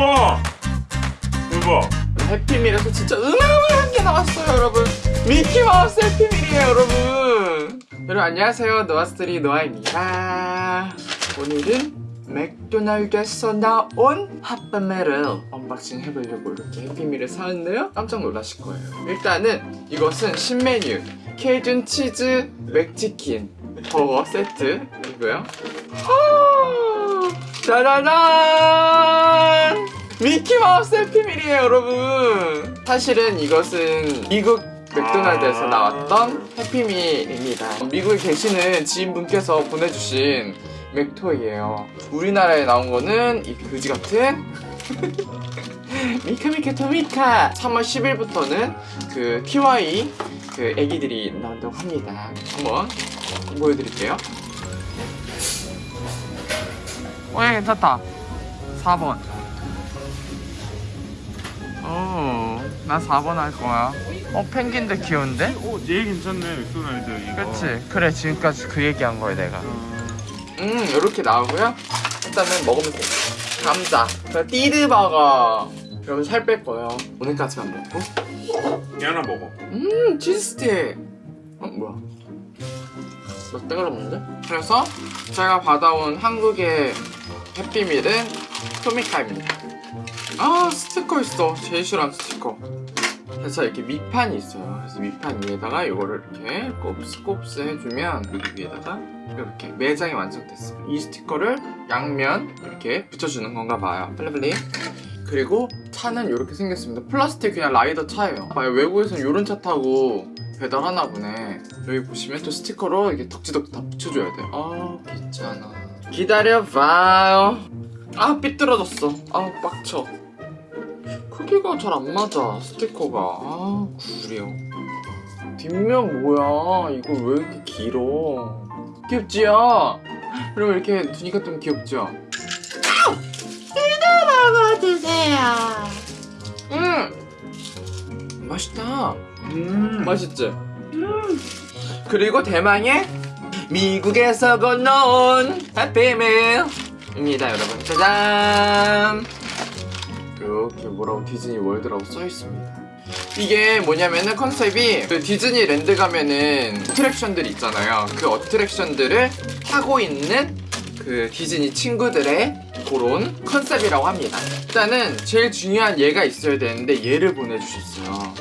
우와 대박. 해피밀에서 진짜 은하은한 게 나왔어요 여러분. 미키마우스 해피밀이에요 여러분. 여러분 안녕하세요. 노아스트리 노아입니다. 오늘은 맥도날드에서 나온 핫바메를 언박싱 해보려고 이렇게 해피밀을 사왔는데요. 깜짝 놀라실 거예요. 일단은 이것은 신메뉴. 케이준 치즈 맥치킨 버거 세트이고요. 짜라란 미키마우스 해피밀이에요 여러분. 사실은 이것은 미국 맥도날드에서 아. 나왔던 해피밀입니다. 미국에 계시는 지인분께서 보내주신 맥토이에요. 우리나라에 나온 거는 이 그지같은 미카미카 토미카. 3월 10일부터는 그 TY 그 애기들이 나온다고 합니다. 한번 보여드릴게요. 어 괜찮다. 4번 어, 나 4번 할 거야. 어 펭귄도 귀여운데? 오 제일 괜찮네 맥도날드 이거. 그치? 그래 지금까지 그 얘기한 거야 내가. 어, 음 이렇게 나오고요. 일단은 먹으면 돼. 감자. 그 띠드버거 여러분 살 뺄 거예요. 오늘까지만 먹고. 얘 하나 먹어. 음 치즈스틱. 어 뭐야? 나 떼가라 먹는데? 그래서 제가 받아온 한국의 해피밀은 토미카입니다 아 스티커 있어. 제일 싫어하는 스티커. 그래서 이렇게 밑판이 있어요. 그래서 밑판 위에다가 이거를 이렇게 곱스곱스 해주면 위에다가 이렇게 매장이 완성됐어요. 이 스티커를 양면 이렇게 붙여주는 건가 봐요. 빨리빨리. 그리고 차는 이렇게 생겼습니다. 플라스틱 그냥 라이더 차예요. 아, 외국에서는 이런 차 타고 배달하나 보네. 여기 보시면 또 스티커로 이렇게 덕지덕지 다 붙여줘야 돼아 귀찮아. 기다려봐요. 아 삐뚤어졌어. 아 빡쳐 크기가 잘 안 맞아 스티커가. 아 구려. 뒷면 뭐야? 이거 왜 이렇게 길어? 귀엽지요? 그리고 이렇게 두니까 좀 귀엽죠? 먹어주세요. 음! 맛있다. 음 맛있지? 그리고 대망의 미국에서 건너온 해피밀입니다 여러분. 짜잔 이렇게 뭐라고 디즈니 월드라고 써있습니다. 이게 뭐냐면은 컨셉이 그 디즈니랜드 가면은 어트랙션들 있잖아요. 그 어트랙션들을 타고 있는 그 디즈니 친구들의 그런 컨셉이라고 합니다. 일단은 제일 중요한 얘가 있어야 되는데 얘를 보내주셨어요.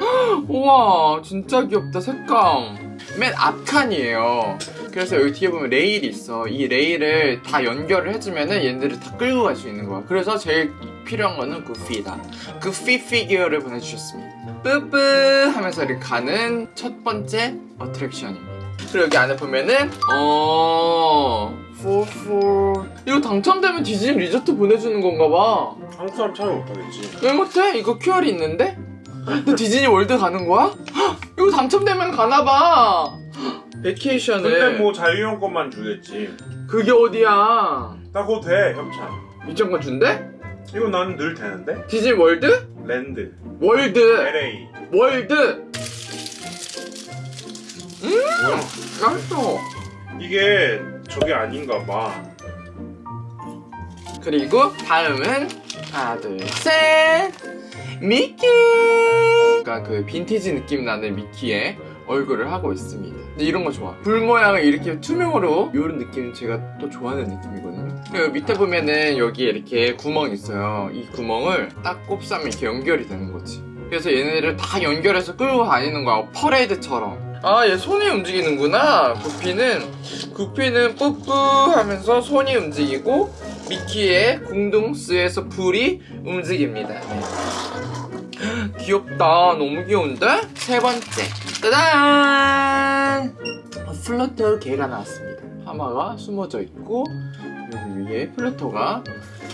헉, 우와 진짜 귀엽다 색감. 맨 앞칸이에요 그래서 여기 뒤에 보면 레일이 있어 이 레일을 다 연결을 해주면은 얘네들을 다 끌고 갈 수 있는 거야 그래서 제일 필요한 거는 구피다 구피 피규어를 보내주셨습니다 뿌뿌 하면서 이렇게 가는 첫 번째 어트랙션입니다 그리고 여기 안에 보면은 어... 포포 이거 당첨되면 디즈니 리조트 보내주는 건가 봐. 한국 사람 참여 못하겠지 왜 못해? 이거 QR이 있는데? 너 디즈니 월드 가는 거야? 헉, 이거 당첨되면 가나 봐. vacation을 근데 뭐 자유용권만 주겠지. 그게 어디야? 따고 돼 협찬. 입장권 준대? 이거 나는 늘 되는데? 디즈니 월드? 랜드. 월드. LA. 월드. 뭐야? 맛있어. 이게 저게 아닌가 봐. 그리고 다음은 하나 둘셋. 미키. 그러니까 그 빈티지 느낌 나는 미키의 얼굴을 하고 있습니다. 이런 거 좋아. 불 모양을 이렇게 투명으로 이런 느낌 제가 또 좋아하는 느낌이거든요. 그리고 밑에 보면은 여기에 이렇게 구멍이 있어요. 이 구멍을 딱 꼽으면 이렇게 연결이 되는 거지. 그래서 얘네를 다 연결해서 끌고 다니는 거야. 퍼레이드처럼. 아 얘 손이 움직이는구나. 구피는 구피는 뿌뿌 하면서 손이 움직이고 미키의 궁둥스에서 불이 움직입니다. 네. 귀엽다. 너무 귀여운데? 세 번째 짜잔! 플러터 개가 나왔습니다. 하마가 숨어져 있고 여기 위에 플러터가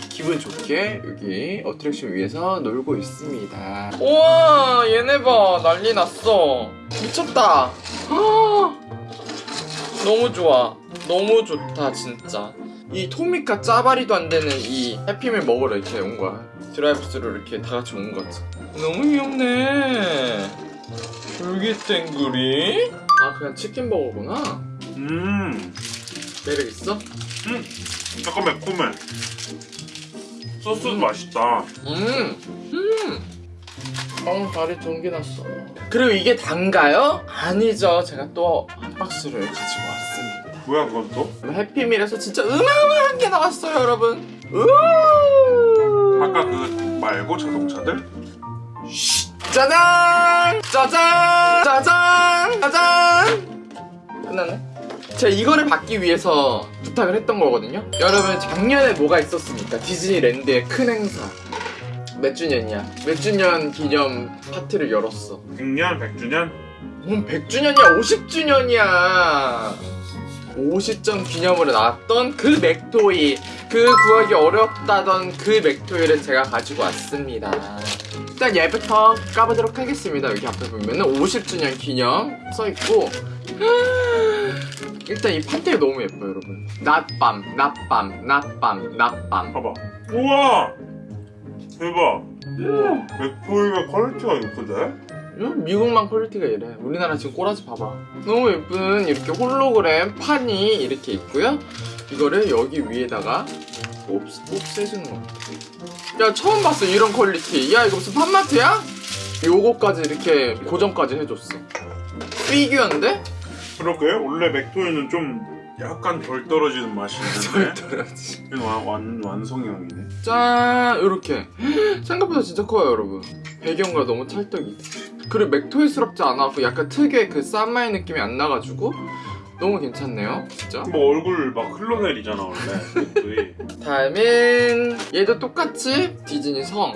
기분 좋게 여기 어트랙션 위에서 놀고 있습니다. 우와 얘네 봐. 난리 났어. 미쳤다. 아, 너무 좋아. 너무 좋다 진짜. 이 토미카 짜바리도 안 되는 이 해피밀 먹으러 이렇게 온 거야. 드라이브스루 이렇게 다 같이 온 거지 너무 귀엽네 줄기땡구리 아 그냥 치킨 버거구나 음 매력 있어? 음, 약간 매콤해 소스도 맛있다. 음, 음. 어, 다리 전기 났어. 그리고 이게 단가요? 아니죠. 제가 또 한 박스를 가지고 왔습니다. 뭐야 그건 또? 해피밀에서 진짜 으마어마한 게 나왔어요, 여러분. 우! 아까 그 말고 자동차들? 짜잔! 짜잔! 짜잔! 짜잔! 끝났네. 제가 이거를 받기 위해서 부탁을 했던 거거든요. 여러분 작년에 뭐가 있었습니까? 디즈니랜드의 큰 행사. 몇 주년이야? 몇 주년 기념 파티를 열었어. 100년, 100주년? 뭔 100주년이야, 50주년이야. 50점 기념으로 나왔던 그 맥토이, 그 구하기 어렵다던 그 맥토이를 제가 가지고 왔습니다. 일단 얘부터 까보도록 하겠습니다. 여기 앞에 보면 은 50주년 기념 써있고. 일단 이 판테가 너무 예뻐요, 여러분. 낮밤, 낮밤, 낮밤, 낮밤. 봐봐. 우와! 대박. 맥토이가 퀄리티가 높은데? 응? 미국만 퀄리티가 이래. 우리나라 지금 꼬라지 봐봐. 너무 예쁜 이렇게 홀로그램 판이 이렇게 있고요. 이거를 여기 위에다가 옵스, 옵스해주는 거 같아. 야 처음 봤어 이런 퀄리티. 야 이거 무슨 팝마트야? 요거까지 이렇게 고정까지 해줬어. 피규어인데? 그러게 원래 맥토이는 좀 약간 덜 떨어지는 맛이 있는데 떨어지. 이건 완, 완, 완성형이네 짠 이렇게 생각보다 진짜 커요 여러분 배경과 너무 찰떡이 그리고 맥토이스럽지 않아서 약간 특유의 그 쌈마이 느낌이 안 나가지고 너무 괜찮네요 진짜 뭐 얼굴 막 흘러내리잖아 원래 다음은 얘도 똑같이 디즈니 성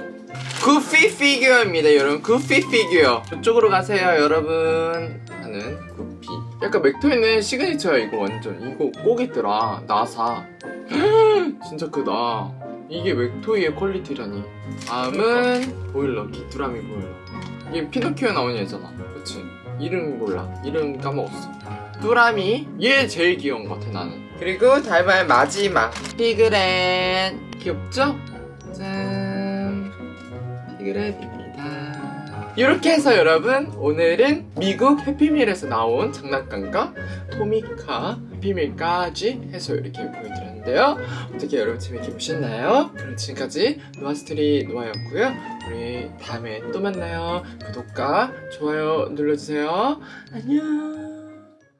구피 피규어입니다 여러분. 구피 피규어. 이쪽으로 가세요 여러분. 하는 구피. 약간 맥토이는 signature야 이거 완전. 이거 꼭 있더라. 나사. 진짜 크다. 이게 맥토이의 퀄리티라니. 다음은 보일러 귀뚜라미 보일러. 이게 피노키오 나온 얘잖아. 그치? 이름 몰라. 이름 까먹었어. 뚜라미? 얘 제일 귀여운 것 같아 나는 그리고 다음은 마지막. 피그렛 귀엽죠? 짠. 피그렛입니다. 이렇게 해서 여러분 오늘은 미국 해피밀에서 나온 장난감과 토미카 해피밀까지 해서 이렇게 보여드렸는데요. 어떻게 여러분 재밌게 보셨나요? 그럼 지금까지 노아스토리 노아였고요. 우리 다음에 또 만나요. 구독과 좋아요 눌러주세요. 안녕.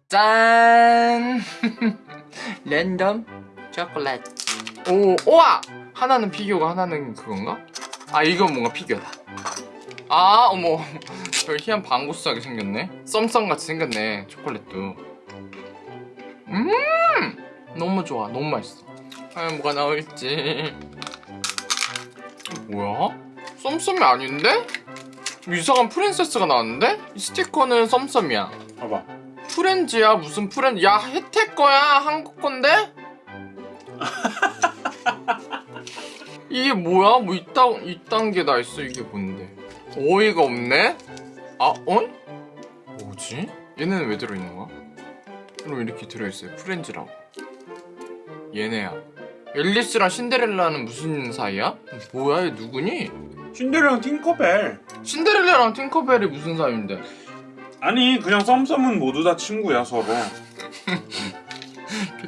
짠 랜덤 초콜릿. 오 우와! 하나는 피규어가 하나는 그건가? 아 이건 뭔가 피규어다. 아 어머. 별 희한 방구스하게 생겼네. 썸썸같이 생겼네 초콜릿도. 음! 너무 좋아. 너무 맛있어. 과연 뭐가 나올지. 뭐야? 썸썸이 아닌데? 이상한 프린세스가 나왔는데? 이 스티커는 썸썸이야. 봐봐 프렌즈야 무슨 프렌즈 야 혜택 거야 한국 건데? 이게 뭐야? 뭐 이딴 이딴 게 다 있어 이게 뭔데? 어이가 없네? 아 어? 뭐지? 얘네는 왜 들어있는 거야? 그럼 이렇게 들어있어요 프렌즈라고 얘네야 앨리스랑 신데렐라는 무슨 사이야? 뭐야 얘 누구니? 신데렐라랑 팅커벨 신데렐라랑 팅커벨이 무슨 사이인데? 아니 그냥 썸썸은 모두 다 친구야 서로?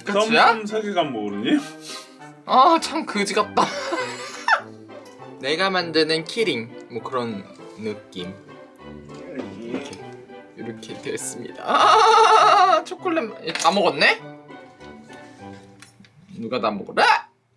썸썸 세계관 모르니? 아 참 그지 같다 내가 만드는 키링 뭐 그런 느낌 이렇게 이렇게 됐습니다 아 초콜릿 다 먹었네? 누가 다 먹어라?